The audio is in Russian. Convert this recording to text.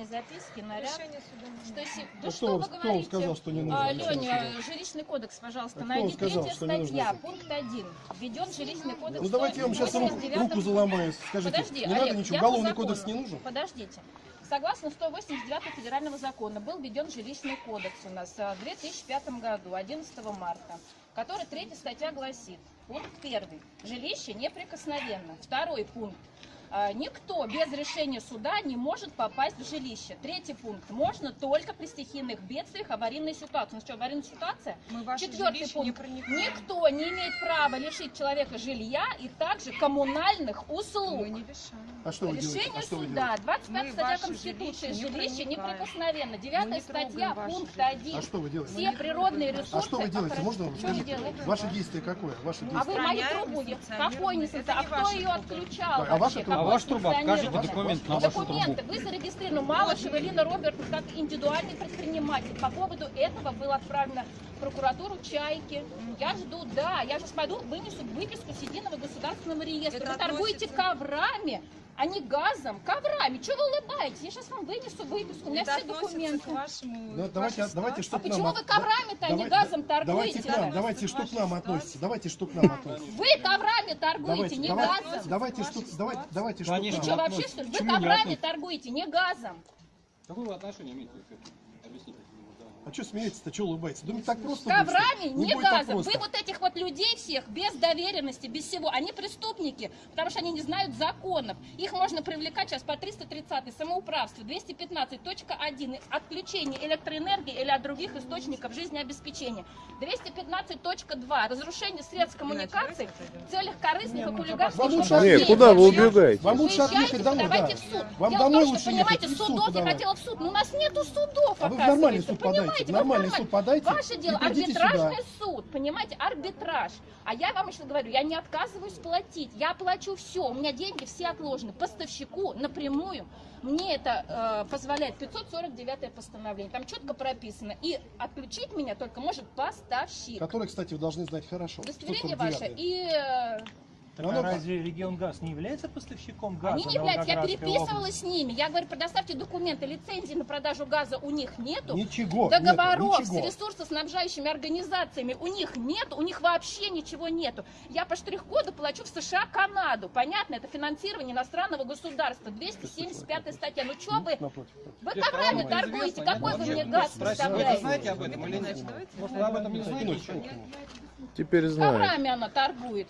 экспертной записке на ряд, Решение суда не что А Да кто что вам- вы говорите? сказал, что не нужно А, Леня, жилищный кодекс, пожалуйста, А найди сказал, третья что не нужно статья, пункт 1. Введен жилищный кодекс. Ну давайте я вам сейчас руку, 189 руку заломаю. Скажите, Подожди, не Олег, надо ничего, уголовный кодекс не нужен? Подождите. Согласно 189 федерального закона был введен жилищный кодекс у нас а, в 2005 году, 11 марта, который третья статья гласит, пункт первый, жилище неприкосновенно. Второй пункт, а, никто без решения суда не может попасть в жилище. Третий пункт, можно только при стихийных бедствиях, аварийной ситуации. Ну что, аварийная ситуация? Мы ваше Четвертый не пункт. проникаем. Никто не имеет права лишить человека жилья и также коммунальных услуг. Мы не решаем. А что вы делаете? Решение А что суда, 25 Мы статья Конституции, жилище не жилище неприкосновенно. Мы 9 не статья, пункт жилище. 1. А что вы делаете? Все природные ресурсы. А что вы делаете? Можно вам Что вы скажите? делаете? Ваше действие какое? Ваше А вы действие? мою трубу, какой не А не кто ваша ее отключал Да, а ваша труба? А ваша труба? Покажите документ на вашу Документы. Вы зарегистрированы Малышева Лина Робертовна как индивидуальный предприниматель. По поводу этого было отправлено в прокуратуру Чайки. Я жду, да, я сейчас пойду, вынесу выписку с единого государственного реестра. Это вы торгуете коврами, а не газом. Коврами. Чего вы улыбаетесь? Я сейчас вам вынесу выписку. У меня все документы. к вашему... Ну, к давайте, давайте, А к нам... почему от- вы коврами-то, а не газом Давайте торгуете? к нам, Да. давайте, что к нам относится. Давайте, что к нам относится. Вы коврами торгуете, Давайте, не давайте, газом. давайте, что, давайте, давайте, что к Конечно. Вы нам. что, вообще, относится. что ли? Вы коврами торгуете, не газом. Какое вы отношение имеете к этому? А что смеетесь-то, что улыбаетесь? Думаете, так просто Коврами, не будет так газом. Вы вот этих вот людей всех без доверенности, без всего, они преступники, потому что они не знают законов. Их можно привлекать сейчас по 330 самоуправство, 215.1 отключение электроэнергии или от других источников жизнеобеспечения. 215.2 разрушение средств коммуникаций в целях корыстных и хулиганских лучше побуждений. отъехать. куда вы убегаете? Вам лучше отъехать домой, подавайте да. в суд. Вам Дело домой в том, лучше что, ехать понимаете, и в суд судов я хотела в суд, но у нас нету судов, А вы в нормальный оказывается. суд подайте, Понимаете, нормальный суд подайте Ваше дело, арбитражный сюда. суд, понимаете, арбитраж. А я вам еще говорю, я не отказываюсь платить, я плачу все, у меня деньги все отложены, поставщику напрямую. Мне это э, позволяет 549 постановление, там четко прописано. И отключить меня только может поставщик. Который, кстати, вы должны знать хорошо. Удостоверение 149. ваше и... Так Ну, а ну, разве регион ГАЗ не является поставщиком газа? Они не являются, я переписывалась области? с ними. Я говорю, предоставьте документы, лицензии на продажу газа у них нету. Ничего, Договоров нету, с ничего. ресурсоснабжающими организациями у них нет, у них вообще ничего нету. Я по штрих-коду плачу в США, Канаду. Понятно, это финансирование иностранного государства. 275 статья. Ну что вы, Напротив. вы коврами торгуете? Какой вы мне газ спросите, Вы представляете? знаете об этом или нет? Может, вы об этом не знаете? Теперь знаю. Коврами она торгует.